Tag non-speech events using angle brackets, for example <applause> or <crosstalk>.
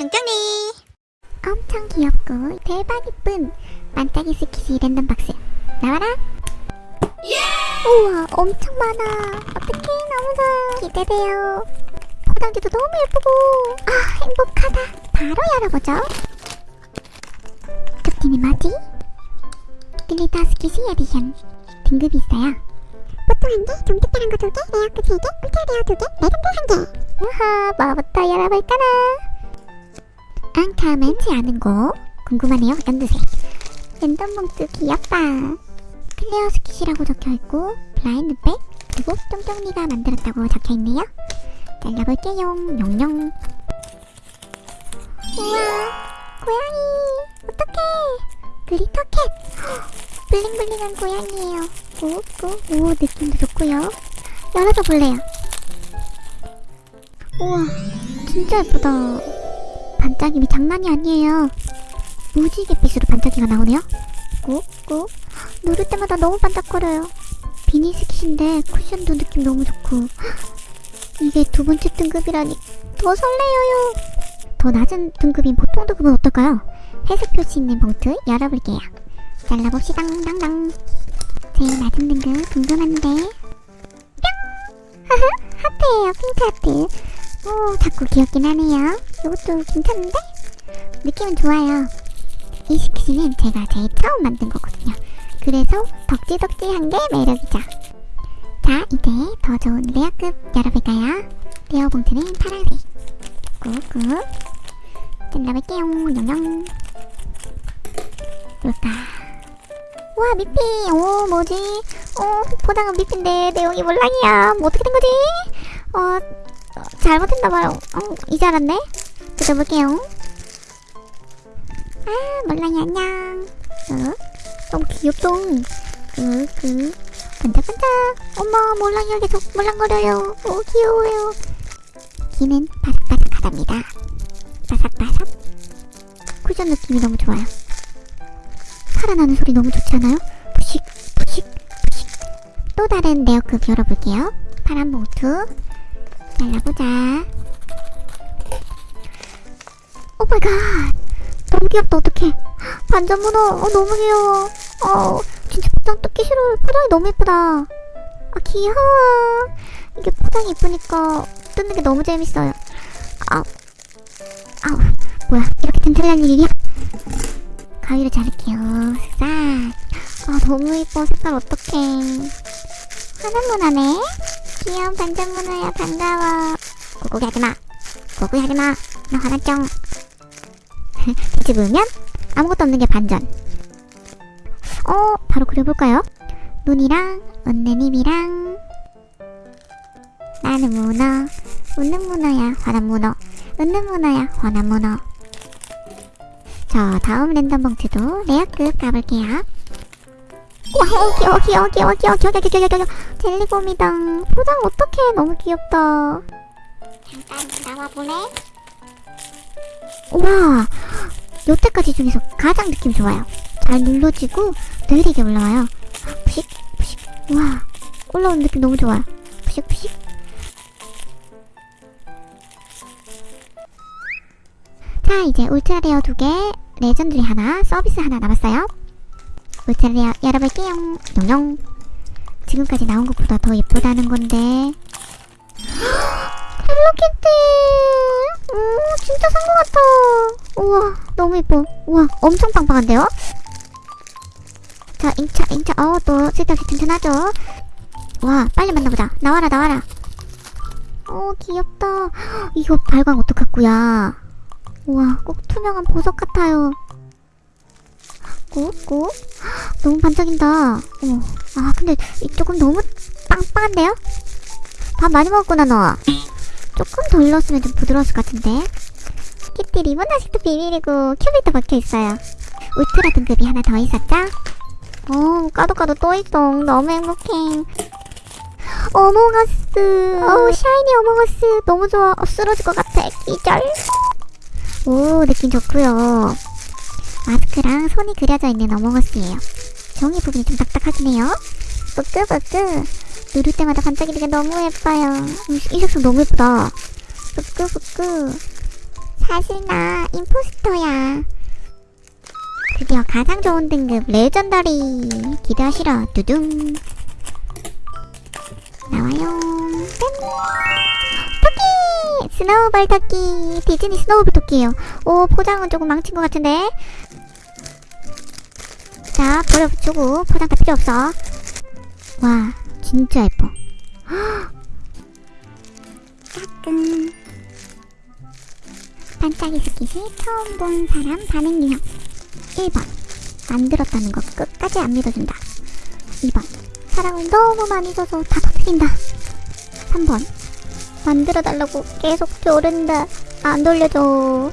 짱짱이 엄청 귀엽고 대박 이쁜 반짝이 squishy 랜덤 박스. 나와라. 우와 엄청 많아. 어떡해 너무 좋아 기대돼요. 포장지도 너무 예쁘고. 아 행복하다. 바로 열어보죠. 특징이 뭐지? glitter squishy edition. 등급이 있어요. 보통 한 개, 좀 특별한 거 두 개, rare급 세 개, ultra rare 두 개, 레전드 한 개. 우하, 뭐부터 열어볼까나? 앙카만지 않은 거 궁금하네요. 연두색. 랜덤 봉투 귀엽다. glitter squishy라고 적혀있고 blind bag 그리고 쫑쫑이가 만들었다고 적혀있네요. 잘라볼게요. 영영. 우와, 고양이. 어떡해. glitter cat. bling-bling한 고양이에요. 꾹꾹. 오, 느낌도 좋고요. 열어줘 볼래요. 우와, 진짜 예쁘다. 반짝임이 장난이 아니에요. 무지갯빛으로 반짝이가 나오네요. 꾹꾹. 누를 때마다 너무 반짝거려요. 비니 스킷인데 쿠션도 느낌 너무 좋고. 이게 두 번째 등급이라니 더 설레요. 더 낮은 등급인 보통 등급은 어떨까요? 해석 표시 있는 봉투 열어볼게요. 잘라봅시다. 당당. 제일 낮은 등급 궁금한데. 뿅! 하하, <laughs> 하트예요. 핑크 하트. 오, 자꾸 귀엽긴 하네요. 이것도 괜찮은데? 느낌은 좋아요. 이 squishy는 제가 제일 처음 만든 거거든요. 그래서 덕지덕지한 게 매력이죠. 자, 이제 더 좋은 rare급 열어볼까요? rare 봉투는 파란색. 꾹꾹. 잘라볼게요. 영영. 뭘까? 와, 미피. 오, 뭐지? 어, 포장은 미피인데 내용이 몰랑이야. 뭐 어떻게 된 거지? 어, 어, 잘못했나봐요. 어, 이제 알았네. 뜯어볼게요. 아, 몰랑이 안녕. 어? 너무 귀엽다. 그, 그. 반짝반짝. 엄마, 몰랑이가 계속 몰랑거려요. 오, 귀여워요. 귀는 바삭바삭하답니다. 바삭바삭. 쿠션 느낌이 너무 좋아요. 살아나는 소리 너무 좋지 않아요? 푸식, 푸식, 푸식. 또 다른 rare급 열어볼게요. 파란 봉투. 잘라보자. Oh my god. 너무 귀엽다, 어떡해. 반전 문어. 어, 너무 귀여워. 어, 진짜 포장 뜯기 싫어요. 포장이 너무 예쁘다. 아, 귀여워. 이게 포장이 이쁘니까 뜯는 게 너무 재밌어요. 아, 아우, 뭐야. 이렇게 튼튼한 일이야? 가위로 자를게요. 싹. 아, 너무 예뻐. 색깔 어떡해. 하는 문화네. 귀여운 반전 문화야. 반가워. 고고기 하지마. 고고기 하지마. 나 화났쩡. 뒤집으면 아무것도 없는 게 반전. 어, 바로 그려볼까요? 눈이랑 웃는 입이랑 나는 문어 웃는 문어야 화난 문어 웃는 문어야 화난 문어. 자 다음 랜덤 봉투도 레어급 가볼게요. 귀여워 귀여워 귀여워 귀여워 귀여워 귀여워 귀여워 귀여워 젤리곰이다 포장 어떡해. 너무 귀엽다. 잠깐 나와보래 우와 여태까지 중에서 가장 느낌 좋아요. 잘 눌러지고 느리게 올라와요. 푸식 푸식. 와 올라오는 느낌 너무 좋아요. 푸식 푸식. 자 이제 ultra rare 두개 legendary 하나 서비스 하나 남았어요. ultra rare 열어볼게요. 용용 지금까지 나온 것보다 더 예쁘다는 건데. <gasps> 헬로키티! 오 진짜 산 것 같아. 우와 너무 예뻐. 우와 엄청 빵빵한데요? 자 인차 인차. 어또 쓸데없이 튼튼하죠? 와 빨리 만나보자. 나와라 나와라. 어 귀엽다. 이거 발광 어떡하구야. 우와 꼭 투명한 보석 같아요. 꾹꾹. 너무 반짝인다. 어머 아 근데 이 조금 너무 빵빵한데요? 밥 많이 먹었구나 너. 조금 덜 넣었으면 좀 부드러웠을 것 같은데 키티 리본 아직도 비밀이고 큐빅도 박혀있어요. 울트라 등급이 하나 더 있었죠? 어 까도 까도 또 있어. 너무 행복해. 어몽어스. 어우 shiny 어몽어스. 너무 좋아. 어, 쓰러질 것 같아. 기절. 오 느낌 좋고요. 마스크랑 손이 그려져 있는 어몽어스예요. 종이 부분이 좀 딱딱하긴 해요. 뿌끄뿌끄 누를 때마다 반짝이는 게 너무 예뻐요. 음, 이 색상 너무 예쁘다. 뿌끄뿌끄 사실 나 impostor야. 드디어 가장 좋은 등급 legendary 기대하시라. 두둥. 나와요. 짠 토끼! snowball 토끼. 디즈니 snowball 토끼예요. 오 포장은 조금 망친 것 같은데. 자 버려 붙이고 포장 다 필요 없어. 와 진짜 예뻐. <gasps> 까꿍 반짝이 스킷을 처음 본 사람 반응 유형. 1번. 만들었다는 거 끝까지 안 믿어준다. 2번. 사랑을 너무 많이 줘서 다 터뜨린다. 3번. 만들어달라고 계속 조른다 안 돌려줘